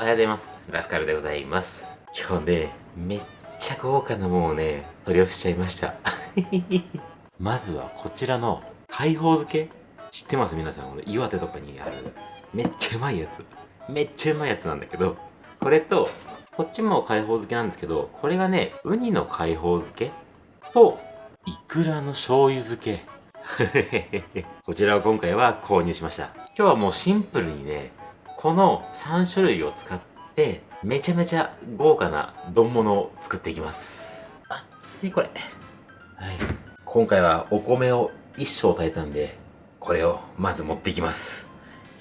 おはようございます。ラスカルでございます。今日ね、めっちゃ豪華なものをね、取り寄せちゃいました。まずはこちらの海宝漬け知ってます？皆さん。この岩手とかにあるめっちゃうまいやつ。めっちゃうまいやつなんだけど、これと、こっちも海宝漬けなんですけど、これがね、ウニの海宝漬けと、イクラの醤油漬け。こちらを今回は購入しました。今日はもうシンプルにね、この3種類を使って、めちゃめちゃ豪華な丼物を作っていきます。熱いこれ。はい。今回はお米を一升炊いたんで、これをまず持っていきます。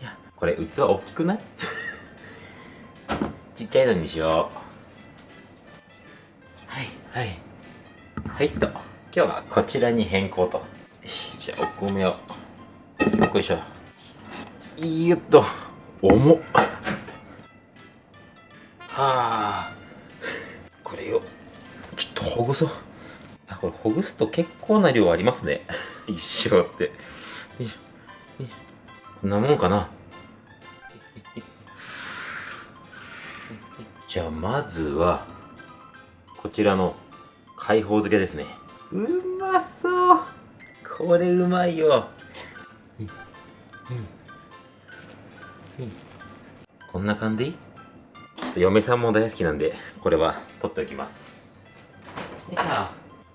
いや、これ器大きくない？ちっちゃいのにしよう。はい、はい。はいと。今日はこちらに変更と。じゃあお米を。よっいしょ。よっと。重っ。はあ。これを、ちょっとほぐそう。あ、これほぐすと結構な量ありますね。一生って。こんなもんかな。じゃあまずは、こちらの海宝漬けですね。うまそうこれうまいよ。うんうんうんこんな感じ？嫁さんも大好きなんで、これは取っておきます。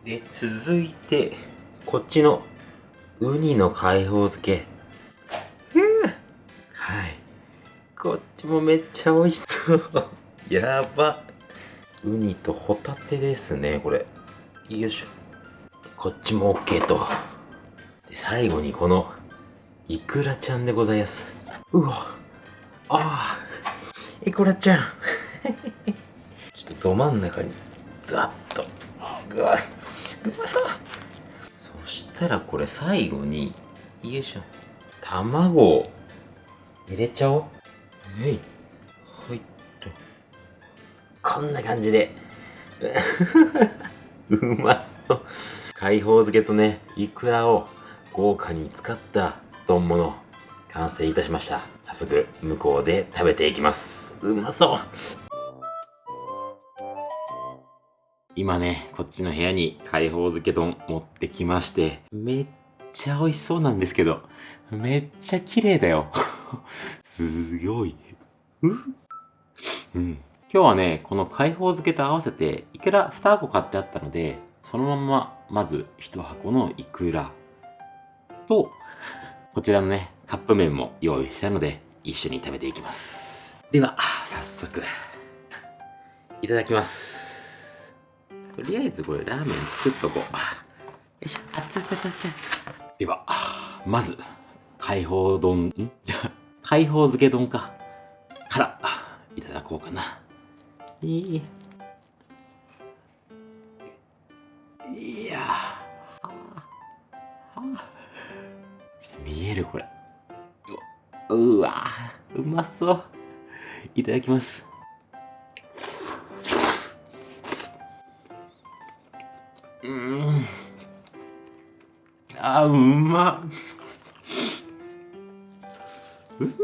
で、続いて、こっちのウニの海宝漬け。はい。こっちもめっちゃ美味しそう。やば。ウニとホタテですね、これ。よいしょ。こっちも OK と。で、最後にこの、イクラちゃんでございます。うわ。ああ。イクラちゃん。ちょっとど真ん中に、ザッと。うわ。うまそう。そしたらこれ最後に、よいしょ。卵を入れちゃおう。はい。はいと。こんな感じで。うまそう。海宝漬けとね、イクラを豪華に使った丼物、完成いたしました。早速、向こうで食べていきます。うまそう今ね、こっちの部屋に海宝漬け丼持ってきまして、めっちゃ美味しそうなんですけど、めっちゃ綺麗だよ。すごい。う？ん。今日はね、この海宝漬けと合わせて、いくら2箱買ってあったので、そのまま、まず1箱のいくらと、こちらのね、カップ麺も用意したので、一緒に食べていきます。では、早速、いただきます。とりあえずこれラーメン作っとこう。よいしょ、熱々熱々。では、まず、海宝丼、ん？じゃあ、海宝漬け丼か。から、いただこうかな。いい。いやー。はあはあちょっと見えるこれ。うわうまそう。いただきます。うん。あ、うま。うめえ。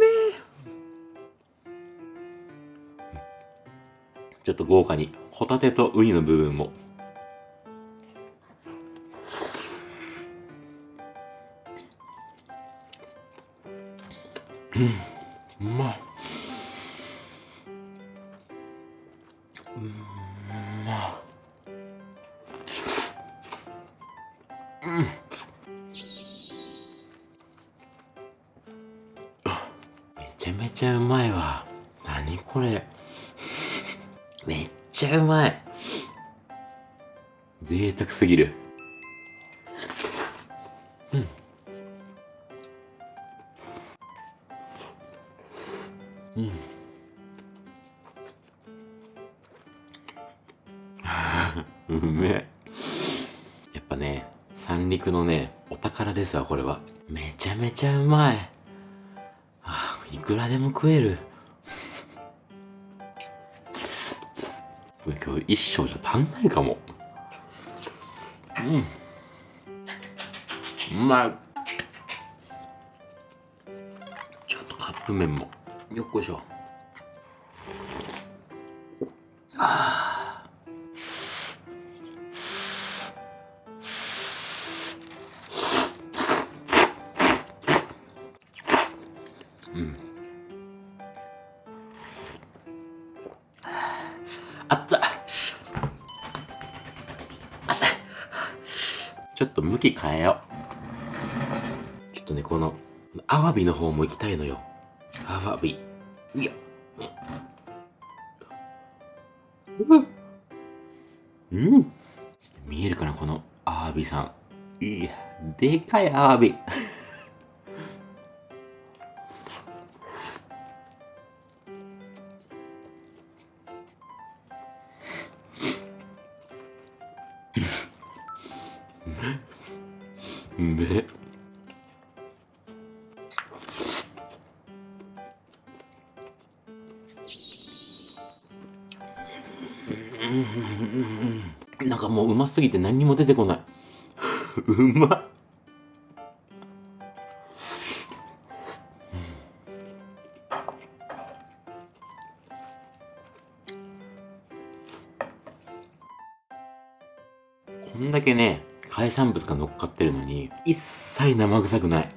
ちょっと豪華に、ホタテとウニの部分も。うん、ま。うん、まっ。うん。めちゃめちゃうまいわ。何これ。めっちゃうまい。贅沢すぎる。ですわ、これは。めちゃめちゃうまい。あいくらでも食える。今日一升じゃ足んないかも。うん。うまい。ちょっとカップ麺も。よっこいしょ。あうん。あった。あった。ちょっと向き変えよう。ちょっとねこのアワビの方も行きたいのよ。アワビ。いや。うん。うん。見えるかなこのアワビさん。いやでかいアワビ。なんかもううますぎて何にも出てこない。うまっ。こんだけね海産物が乗っかってるのに一切生臭くない。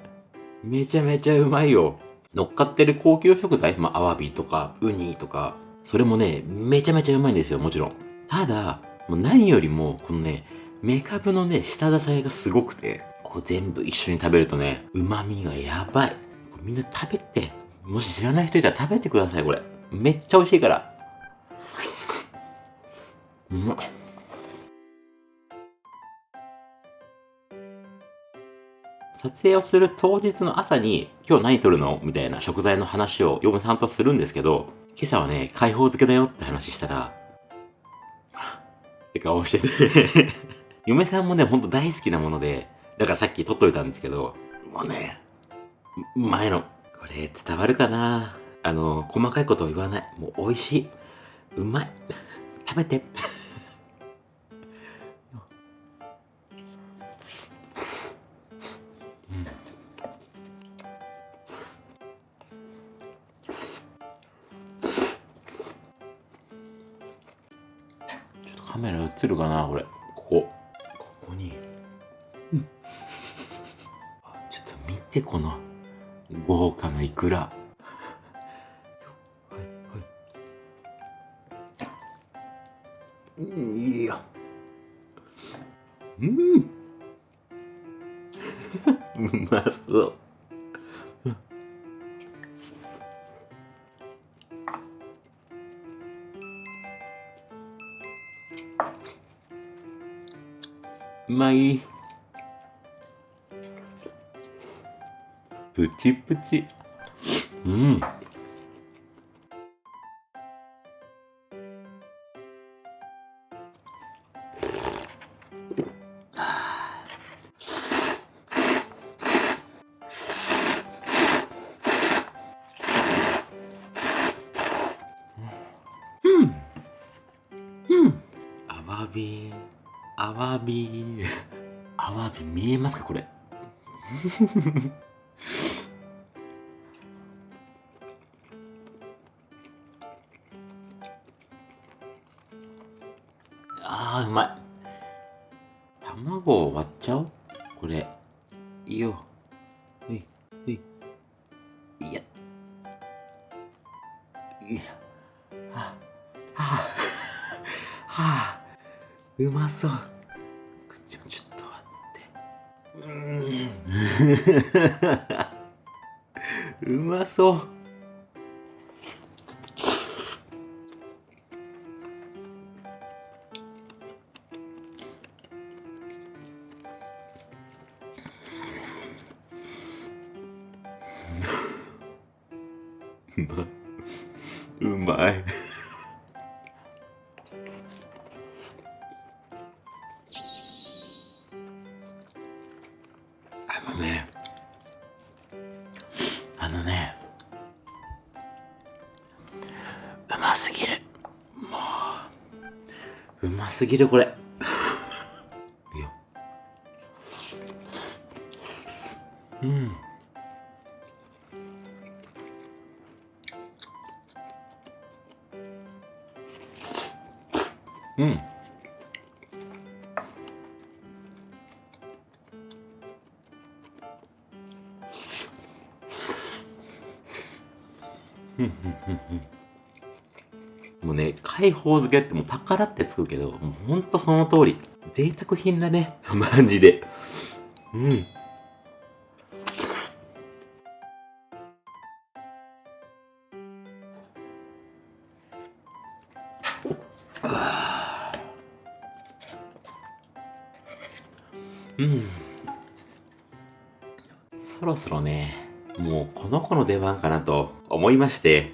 めちゃめちゃうまいよ。乗っかってる高級食材まあアワビとかウニとかそれもねめちゃめちゃうまいんですよもちろん。ただもう何よりもこのねメカブのね下支えがすごくてこう全部一緒に食べるとね旨味がやばい。みんな食べてもし知らない人いたら食べてくださいこれ。めっちゃ美味しいから。うまっ撮影をする当日の朝に今日何撮るのみたいな食材の話を嫁さんとするんですけど今朝はね解放漬けだよって話したらって顔してて。嫁さんもねほんと大好きなものでだからさっき撮っといたんですけどもうねうまいのこれ伝わるかな？あの細かいことを言わない。もう美味しい。うまい。食べて。カメラ映るかなこれ。ここ。ここに、あちょっと見てこの。豪華なイクラはいはい。うんいいようん。うまそうまい。プチプチ。うん。うん。うん。アワビアワビアワビ見えますかこれ？あーうまい。卵を割っちゃおう。これ。いいよ。ほいほい。いや。いや。はあ。はあ。はあ。うまそう。うまそう。あのね。あのねうますぎる。もううますぎるこれ。もうね、解放漬けってもう宝ってつくけど、もうほんとその通り。贅沢品だね。マジで。うん。うん。そろそろね、もうこの子の出番かなと思いまして、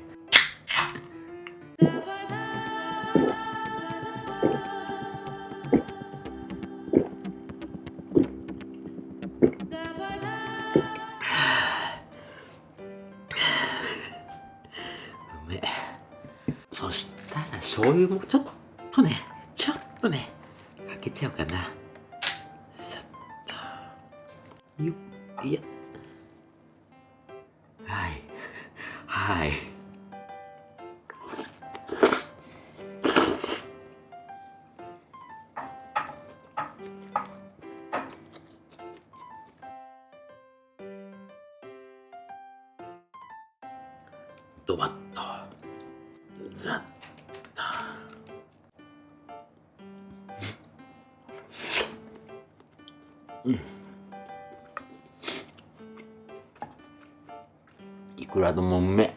そしたら醤油もちょっとね、ちょっとね、かけちゃおうかな。さっと。よっ、いや。ドバッとザッと。うん。いくらでもうめ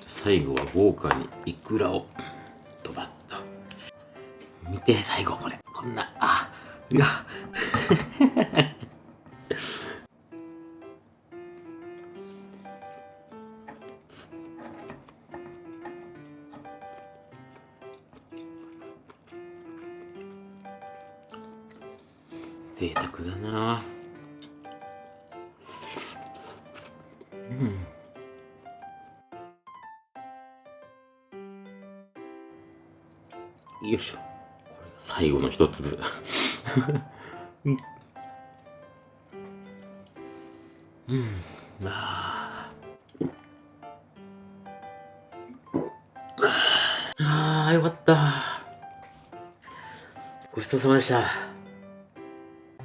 最後は豪華にいくらを。見て最後これ。こんなあいや 贅沢だな。うん。よいしょ。最後の一粒。うん。あああよかった。ごちそうさまでした。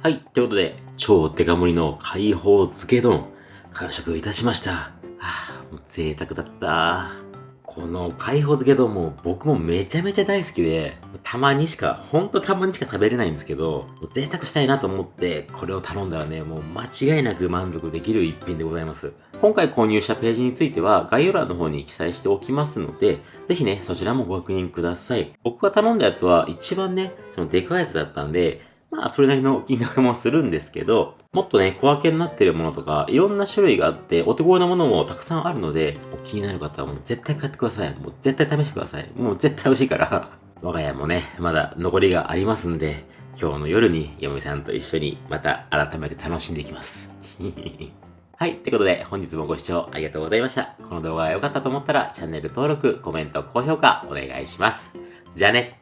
はい、ということで、超デカ盛りの解放漬け丼、完食いたしました。はあ、もう贅沢だった。この解放漬け丼も僕もめちゃめちゃ大好きで、たまにしか、ほんとたまにしか食べれないんですけど、贅沢したいなと思ってこれを頼んだらね、もう間違いなく満足できる一品でございます。今回購入したページについては概要欄の方に記載しておきますので、ぜひね、そちらもご確認ください。僕が頼んだやつは一番ね、そのでかいやつだったんで、まあ、それなりの金額もするんですけど、もっとね、小分けになってるものとか、いろんな種類があって、お手頃なものもたくさんあるので、気になる方はもう絶対買ってください。もう絶対試してください。もう絶対美味しいから。我が家もね、まだ残りがありますんで、今日の夜に嫁さんと一緒にまた改めて楽しんでいきます。はい。ということで、本日もご視聴ありがとうございました。この動画が良かったと思ったら、チャンネル登録、コメント、高評価、お願いします。じゃあね。